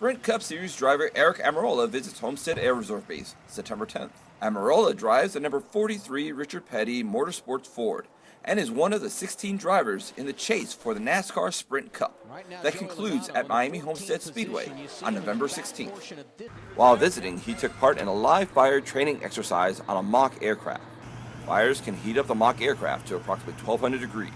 Sprint Cup Series driver Aric Almirola visits Homestead Air Reserve Base September 10th. Almirola drives the number 43 Richard Petty Motorsports Ford and is one of the 16 drivers in the chase for the NASCAR Sprint Cup that concludes at Miami Homestead Speedway on November 16th. While visiting, he took part in a live fire training exercise on a mock aircraft. Fires can heat up the mock aircraft to approximately 1200 degrees.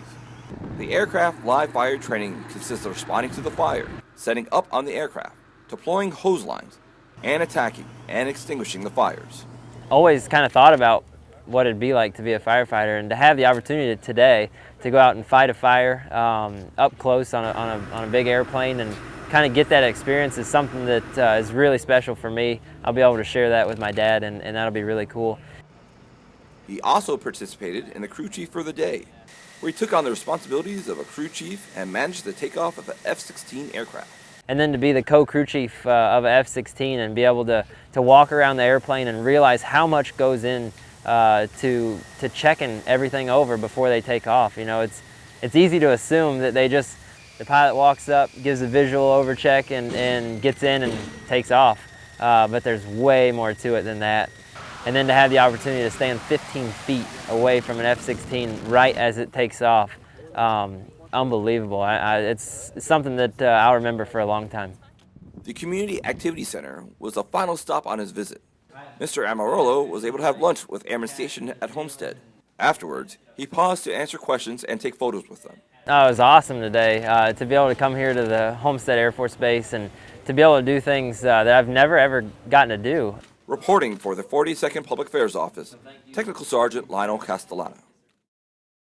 The aircraft live fire training consists of responding to the fire, setting up on the aircraft, deploying hose lines, and attacking and extinguishing the fires. Always kind of thought about what it'd be like to be a firefighter and to have the opportunity today to go out and fight a fire um, up close on a, on, a, on a big airplane and kind of get that experience is something that uh, is really special for me. I'll be able to share that with my dad and, and that'll be really cool. He also participated in the crew chief for the day, where he took on the responsibilities of a crew chief and managed the takeoff of an F-16 aircraft. And then to be the co-crew chief uh, of F-16 and be able to, to walk around the airplane and realize how much goes in uh, to, to checking everything over before they take off. You know, it's, it's easy to assume that they just, the pilot walks up, gives a visual over check and, and gets in and takes off. Uh, but there's way more to it than that. And then to have the opportunity to stand 15 feet away from an F-16 right as it takes off, um, unbelievable. I, I, it's something that uh, I'll remember for a long time. The Community Activity Center was the final stop on his visit. Mr. Almirola was able to have lunch with Airman Station at Homestead. Afterwards, he paused to answer questions and take photos with them. Oh, it was awesome today uh, to be able to come here to the Homestead Air Force Base and to be able to do things uh, that I've never ever gotten to do. Reporting for the 42nd Public Affairs Office, Technical Sergeant Lionel Castellano.